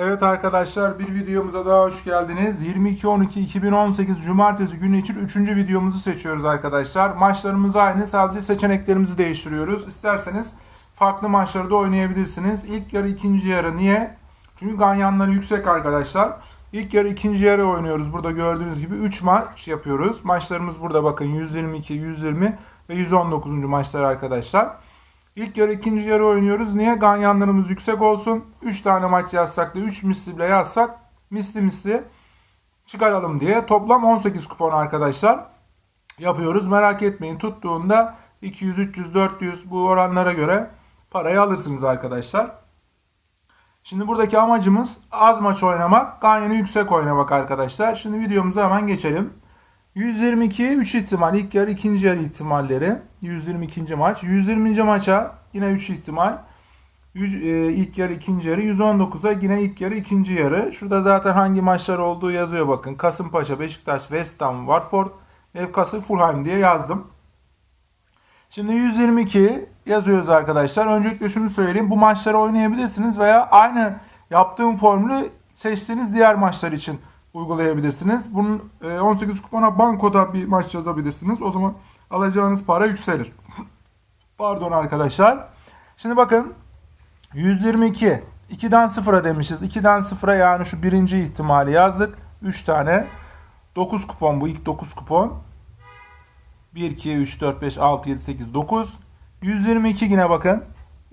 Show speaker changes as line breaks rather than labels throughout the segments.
Evet arkadaşlar bir videomuza daha hoş geldiniz. 22-12-2018 Cumartesi günü için 3. videomuzu seçiyoruz arkadaşlar. Maçlarımız aynı sadece seçeneklerimizi değiştiriyoruz. İsterseniz farklı maçları da oynayabilirsiniz. İlk yarı ikinci yarı niye? Çünkü ganyanları yüksek arkadaşlar. İlk yarı ikinci yarı oynuyoruz. Burada gördüğünüz gibi 3 maç yapıyoruz. Maçlarımız burada bakın 122, 120 ve 119. maçlar arkadaşlar. İlk yarı ikinci yarı oynuyoruz. Niye? Ganyanlarımız yüksek olsun. 3 tane maç yazsak da 3 misli bile yazsak misli misli çıkaralım diye. Toplam 18 kupon arkadaşlar yapıyoruz. Merak etmeyin tuttuğunda 200, 300, 400 bu oranlara göre parayı alırsınız arkadaşlar. Şimdi buradaki amacımız az maç oynamak, ganyanı yüksek oynamak arkadaşlar. Şimdi videomuza hemen geçelim. 122 3 ihtimal ilk yarı ikinci yarı ihtimalleri 122. maç 120. maça yine 3 ihtimal e, ilk yarı ikinci yarı 119'a yine ilk yarı ikinci yarı şurada zaten hangi maçlar olduğu yazıyor bakın Kasımpaşa Beşiktaş West Ham Watford Newcastle Fulham diye yazdım Şimdi 122 yazıyoruz arkadaşlar. Öncelikle şunu söyleyeyim. Bu maçları oynayabilirsiniz veya aynı yaptığım formülü seçtiğiniz diğer maçlar için uygulayabilirsiniz. Bunun e, 18 kupona bankoda bir maç yazabilirsiniz. O zaman alacağınız para yükselir. Pardon arkadaşlar. Şimdi bakın 122 2'den 0'a demişiz. 2'den 0'a yani şu birinci ihtimali yazdık. 3 tane. 9 kupon bu ilk 9 kupon. 1, 2, 3, 4, 5, 6, 7, 8, 9. 122 yine bakın.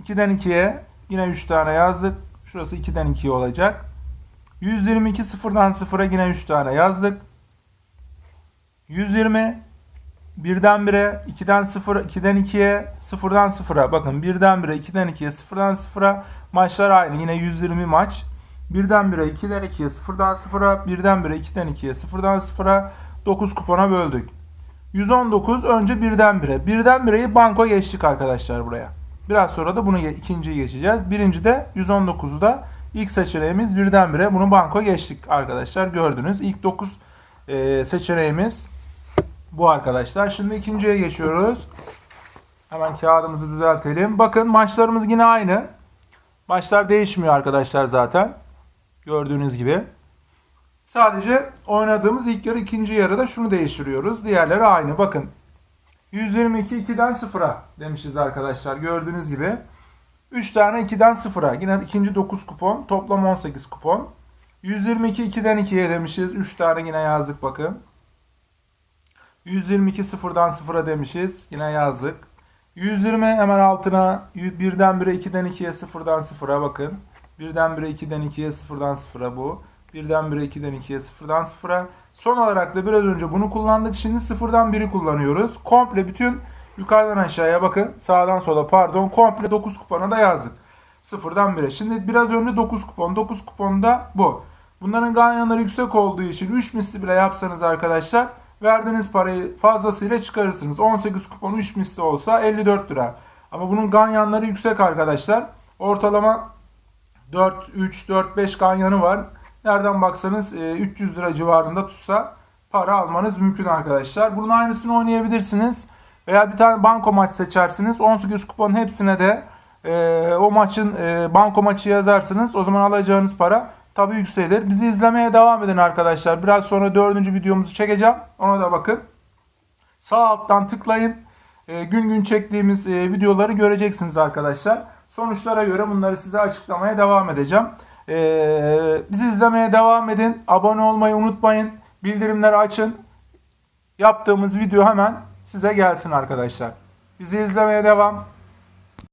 2'den 2'ye yine 3 tane yazdık. Şurası 2'den 2'ye olacak. 122 sıfırdan sıfıra yine 3 tane yazdık. 120 birden 1'e, 2'den 0, 2'den 2'ye, 0'dan 0'a. Bakın birden 1'e, 2'den 2'ye, 0'dan 0'a. Maçlar aynı. Yine 120 maç. Birden 1'e, 2'den 2'ye, 0'dan 0'a, birden 1'e, 2'den 2'ye, 0'dan 0'a 9 kupona böldük. 119 önce birden 1'e. Birden 1'eyi banko geçtik arkadaşlar buraya. Biraz sonra da bunu ikinciyi geçeceğiz. Birinci de 119'u da ilk seçeneğimiz birden 1'e. Bunu banko geçtik arkadaşlar. Gördünüz. İlk 9 e, seçeneğimiz bu arkadaşlar. Şimdi ikinciye geçiyoruz. Hemen kağıdımızı düzeltelim. Bakın maçlarımız yine aynı. Maçlar değişmiyor arkadaşlar zaten. Gördüğünüz gibi. Sadece oynadığımız ilk yarı ikinci yarıda şunu değiştiriyoruz. Diğerleri aynı. Bakın 122 2'den 0'a demişiz arkadaşlar. Gördüğünüz gibi. 3 tane 2'den 0'a. Yine ikinci 9 kupon. Toplam 18 kupon. 122 2'den 2'ye demişiz. 3 tane yine yazdık bakın. 122 0'dan 0'a demişiz. Yine yazdık. 120 hemen altına 1'den 1'e 2'den 2'ye 0'dan 0'a bakın. 1'den 1'e 2'den 2'ye 0'dan 0'a bu. 1'den 1'e 2'den 2'ye 0'dan 0'a. Son olarak da biraz önce bunu kullandık. Şimdi 0'dan 1'i kullanıyoruz. Komple bütün yukarıdan aşağıya bakın. Sağdan sola pardon. Komple 9 kupona da yazdık. 0'dan 1'e. Şimdi biraz önce 9 kupon. 9 kuponda bu. Bunların ganyanları yüksek olduğu için 3 misli bile yapsanız arkadaşlar verdiğiniz parayı fazlasıyla çıkarırsınız. 18 kupon 3 misli olsa 54 lira. Ama bunun ganyanları yüksek arkadaşlar. Ortalama 4, 3, 4, 5 ganyanı var. Nereden baksanız e, 300 lira civarında tutsa para almanız mümkün arkadaşlar. Bunun aynısını oynayabilirsiniz. Veya bir tane banko maç seçersiniz. 18 kuponun hepsine de e, o maçın e, banko maçı yazarsınız. O zaman alacağınız para tabii yükselir. Bizi izlemeye devam edin arkadaşlar. Biraz sonra dördüncü videomuzu çekeceğim. Ona da bakın. Sağ alttan tıklayın. E, gün gün çektiğimiz e, videoları göreceksiniz arkadaşlar. Sonuçlara göre bunları size açıklamaya devam edeceğim. E, bizi izlemeye devam edin. Abone olmayı unutmayın. Bildirimleri açın. Yaptığımız video hemen size gelsin arkadaşlar. Bizi izlemeye devam.